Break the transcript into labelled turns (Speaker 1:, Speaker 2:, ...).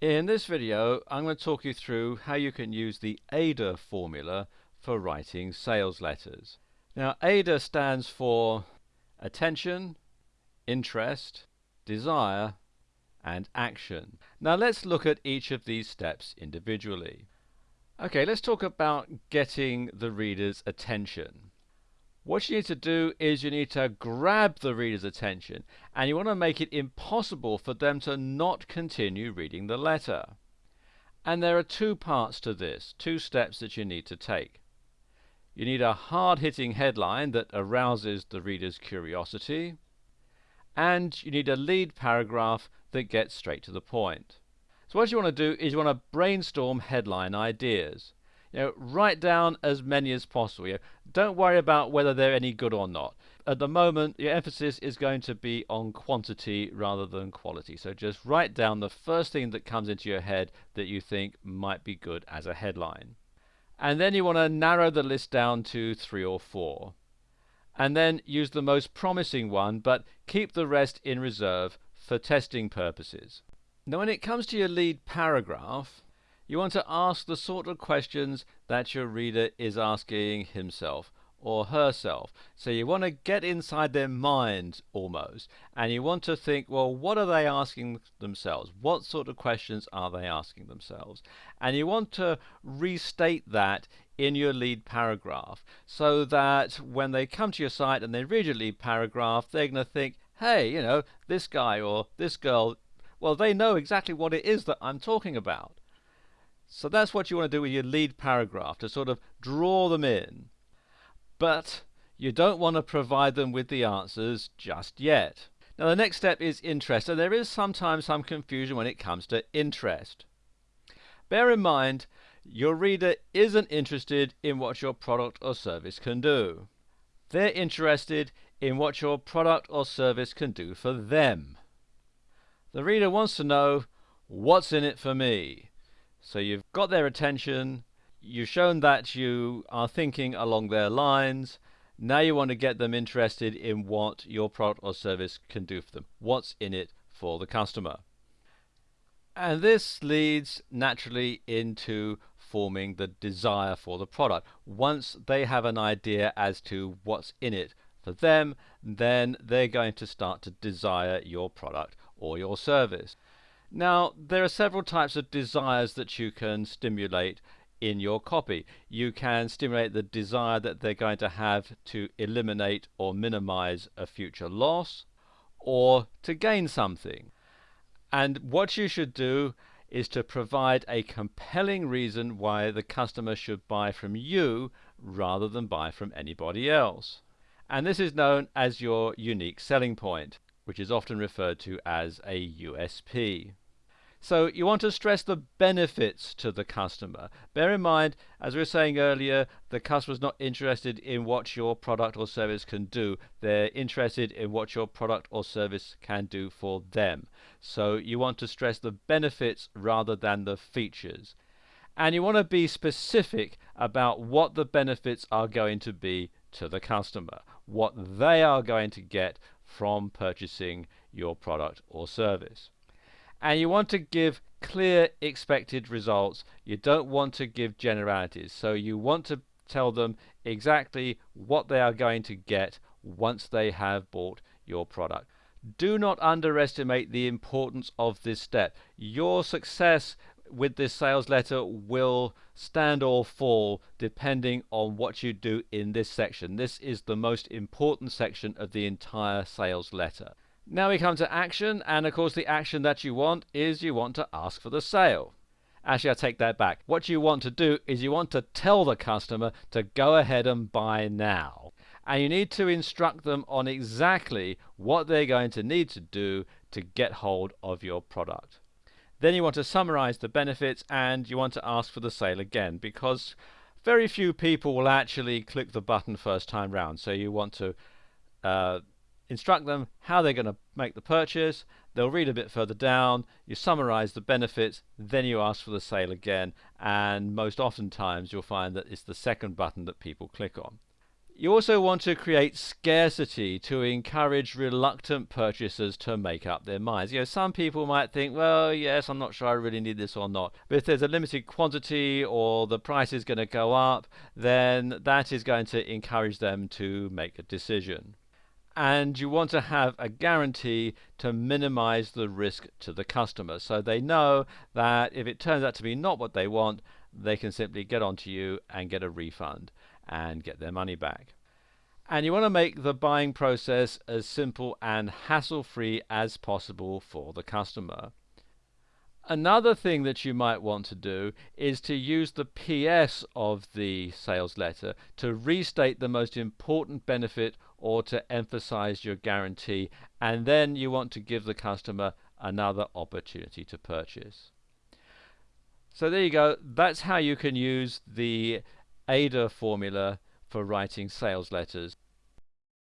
Speaker 1: In this video, I'm going to talk you through how you can use the AIDA formula for writing sales letters. Now, AIDA stands for attention, interest, desire, and action. Now, let's look at each of these steps individually. Okay, let's talk about getting the reader's attention. What you need to do is you need to grab the reader's attention and you want to make it impossible for them to not continue reading the letter. And there are two parts to this, two steps that you need to take. You need a hard-hitting headline that arouses the reader's curiosity and you need a lead paragraph that gets straight to the point. So what you want to do is you want to brainstorm headline ideas. You know, write down as many as possible. You know, don't worry about whether they're any good or not. At the moment, your emphasis is going to be on quantity rather than quality. So just write down the first thing that comes into your head that you think might be good as a headline. And then you want to narrow the list down to three or four. And then use the most promising one, but keep the rest in reserve for testing purposes. Now when it comes to your lead paragraph, you want to ask the sort of questions that your reader is asking himself or herself. So you want to get inside their mind almost, and you want to think, well, what are they asking themselves? What sort of questions are they asking themselves? And you want to restate that in your lead paragraph so that when they come to your site and they read your lead paragraph, they're going to think, hey, you know, this guy or this girl, well, they know exactly what it is that I'm talking about. So that's what you want to do with your lead paragraph, to sort of draw them in. But you don't want to provide them with the answers just yet. Now the next step is interest, and there is sometimes some confusion when it comes to interest. Bear in mind, your reader isn't interested in what your product or service can do. They're interested in what your product or service can do for them. The reader wants to know, what's in it for me? So you've got their attention, you've shown that you are thinking along their lines, now you want to get them interested in what your product or service can do for them. What's in it for the customer? And this leads naturally into forming the desire for the product. Once they have an idea as to what's in it for them, then they're going to start to desire your product or your service. Now, there are several types of desires that you can stimulate in your copy. You can stimulate the desire that they're going to have to eliminate or minimize a future loss or to gain something. And what you should do is to provide a compelling reason why the customer should buy from you rather than buy from anybody else. And this is known as your unique selling point, which is often referred to as a USP. So you want to stress the benefits to the customer. Bear in mind, as we were saying earlier, the customer is not interested in what your product or service can do. They're interested in what your product or service can do for them. So you want to stress the benefits rather than the features. And you want to be specific about what the benefits are going to be to the customer, what they are going to get from purchasing your product or service and you want to give clear expected results. You don't want to give generalities. So you want to tell them exactly what they are going to get once they have bought your product. Do not underestimate the importance of this step. Your success with this sales letter will stand or fall depending on what you do in this section. This is the most important section of the entire sales letter. Now we come to action, and of course the action that you want is you want to ask for the sale. Actually, I take that back. What you want to do is you want to tell the customer to go ahead and buy now. And you need to instruct them on exactly what they're going to need to do to get hold of your product. Then you want to summarize the benefits and you want to ask for the sale again because very few people will actually click the button first time round. So you want to uh, instruct them how they're going to make the purchase. They'll read a bit further down, you summarize the benefits, then you ask for the sale again, and most oftentimes you'll find that it's the second button that people click on. You also want to create scarcity to encourage reluctant purchasers to make up their minds. You know, some people might think, well, yes, I'm not sure I really need this or not. But if there's a limited quantity or the price is going to go up, then that is going to encourage them to make a decision. And you want to have a guarantee to minimize the risk to the customer. So they know that if it turns out to be not what they want, they can simply get onto you and get a refund and get their money back. And you want to make the buying process as simple and hassle free as possible for the customer. Another thing that you might want to do is to use the PS of the sales letter to restate the most important benefit or to emphasize your guarantee, and then you want to give the customer another opportunity to purchase. So there you go. That's how you can use the AIDA formula for writing sales letters.